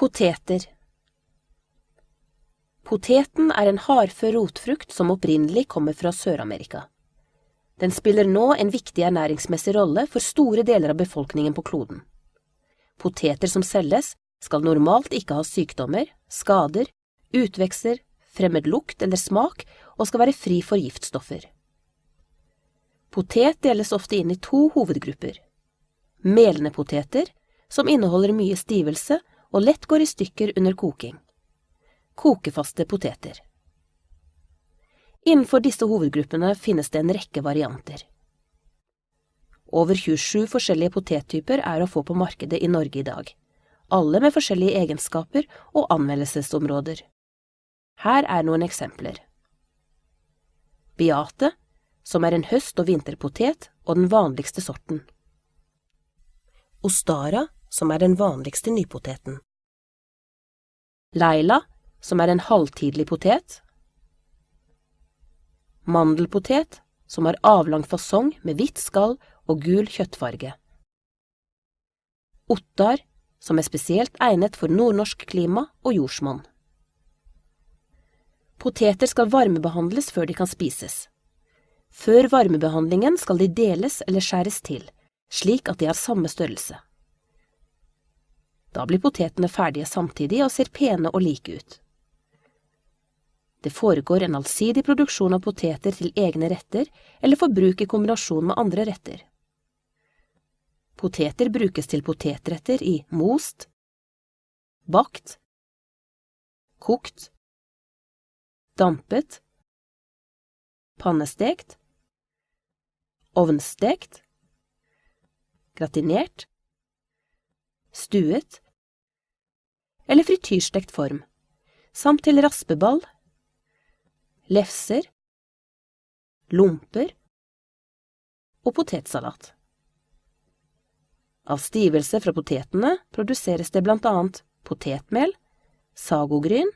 Poteter Poteten er en hardfør rotfrukt som opprinnelig kommer fra Sør-Amerika. Den spiller nå en viktig ernæringsmessig rolle for store deler av befolkningen på kloden. Poteter som selges, skal normalt ikke ha sykdommer, skader, utvekster, fremmed lukt eller smak og skal være fri for giftstoffer. Potet deles ofte inn i to hovedgrupper. Melende poteter, som inneholder mye stivelse og lett går i stykker under koking. Kokefaste poteter. Innenfor disse hovedgruppene finnes det en rekke varianter. Over 27 forskjellige potettyper er å få på markedet i Norge i dag, alle med forskjellige egenskaper og anmeldelsesområder. Her er noen eksempler. Beate, som er en høst- og vinterpotet og den vanligste sorten. Ostara, som er den vanligste nypoteten. Leila, som er en halvtidlig potet. Mandelpotet, som har avlang fasong med hvitt skall og gul kjøttfarge. Ottar, som er spesielt egnet for nordnorsk klima og jordsmonn. Poteter skal varmebehandles før de kan spises. Før varmebehandlingen skal de deles eller skjæres til, slik at de har samme størrelse. Da blir potetene ferdige samtidig og ser pene og like ut. Det foregår en allsidig produksjon av poteter til egne retter eller for bruk i kombinasjon med andre retter. Poteter brukes til potetretter i most, bakt, kokt, dampet, pannestekt, ovnstekt, gratinert, stuet eller frityrstekt form, samt til raspeball, lefser, lomper og potetsalat. Av stivelse fra potetene produseres det blant annet potetmel, sagogryn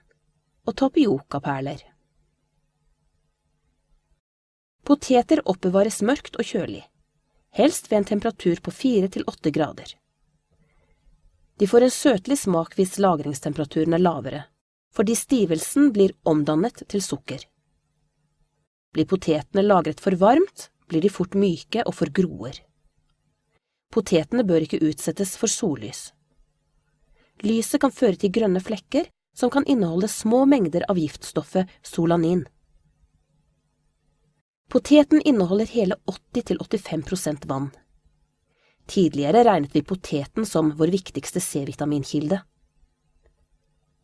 og tapiocaperler. Poteter oppbevares mørkt og kjølig, helst ved en temperatur på fire til åtte grader. De får en søtlig smak hvis lagringstemperaturen er lavere, fordi stivelsen blir omdannet til sukker. Blir potetene lagret for varmt, blir de fort myke og forgroer. Potetene bør ikke utsettes for sollys. Lyset kan føre til grønne flekker som kan inneholde små mengder av giftstoffet solanin. Poteten inneholder hele 80–85% vann. Tidligere regnet vi poteten som vår viktigste C-vitaminkilde.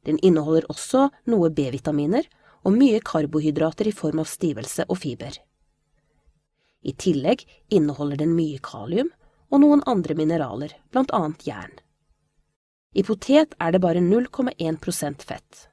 Den inneholder også noe B-vitaminer og mye karbohydrater i form av stivelse og fiber. I tillegg inneholder den mye kalium og noen andre mineraler, blant annet jern. I potet er det bare 0,1% fett.